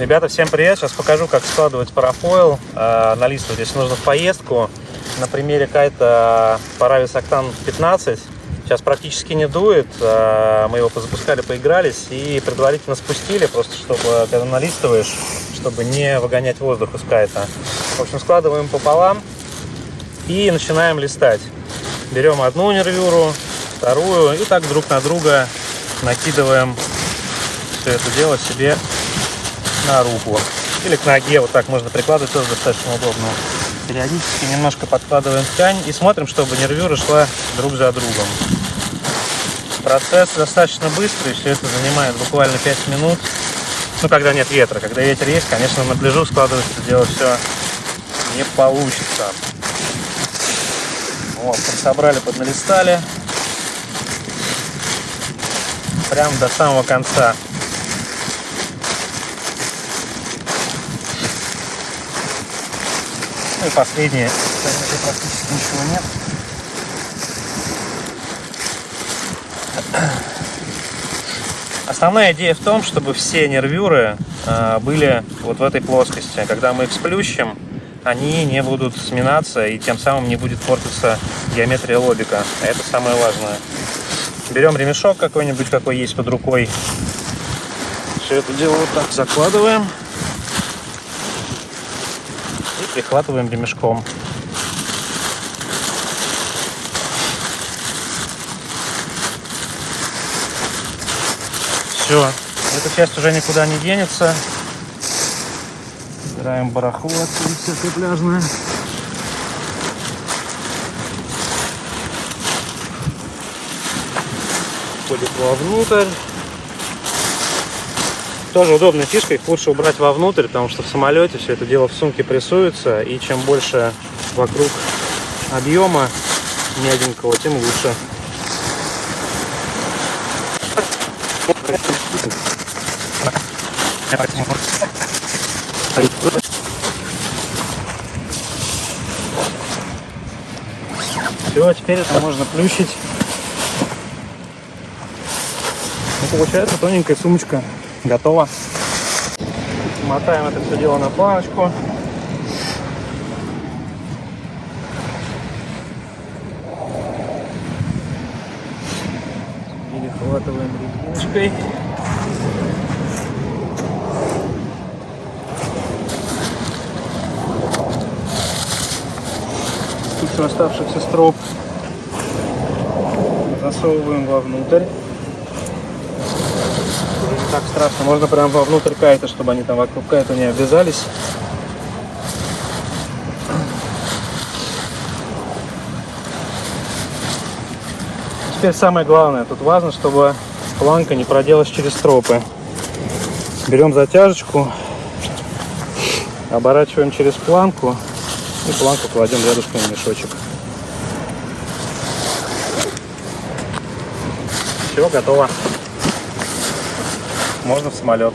Ребята, всем привет! Сейчас покажу, как складывать парафойл, э, налистывать. Если нужно в поездку, на примере кайта Paravis Octane 15. Сейчас практически не дует. Э, мы его позапускали, поигрались и предварительно спустили, просто чтобы, когда налистываешь, чтобы не выгонять воздух из кайта. В общем, складываем пополам и начинаем листать. Берем одну нервюру, вторую и так друг на друга накидываем все это дело себе на руку или к ноге. Вот так можно прикладывать, тоже достаточно удобно. Периодически немножко подкладываем ткань и смотрим, чтобы нервюра шла друг за другом. Процесс достаточно быстрый, все это занимает буквально 5 минут. Ну, когда нет ветра. Когда ветер есть, конечно, на пляжу складывать это дело все не получится. Вот, собрали, подналистали. Прям до самого конца. Ну и последнее. Кстати, практически ничего нет. Основная идея в том, чтобы все нервюры э, были вот в этой плоскости. Когда мы их сплющим, они не будут сминаться и тем самым не будет портиться геометрия лобика. А это самое важное. Берем ремешок какой-нибудь, какой есть под рукой. Все это дело вот так закладываем прихватываем ремешком. Все, эта часть уже никуда не денется. Убираем барахло отсюда всякое пляжное. Входит вовнутрь. Тоже удобная фишка, их лучше убрать вовнутрь, потому что в самолете все это дело в сумке прессуется, и чем больше вокруг объема мягенького, тем лучше. Все, теперь это можно плющить. Ну, получается тоненькая сумочка готова. Мотаем это все дело на планочку. Перехватываем резиночкой. Кучу оставшихся строп засовываем вовнутрь так страшно. Можно прям вовнутрь кайта, чтобы они там вокруг кайта не обвязались. Теперь самое главное, тут важно, чтобы планка не проделась через стропы. Берем затяжечку, оборачиваем через планку и планку кладем рядышком в мешочек. Все, готово можно в самолет.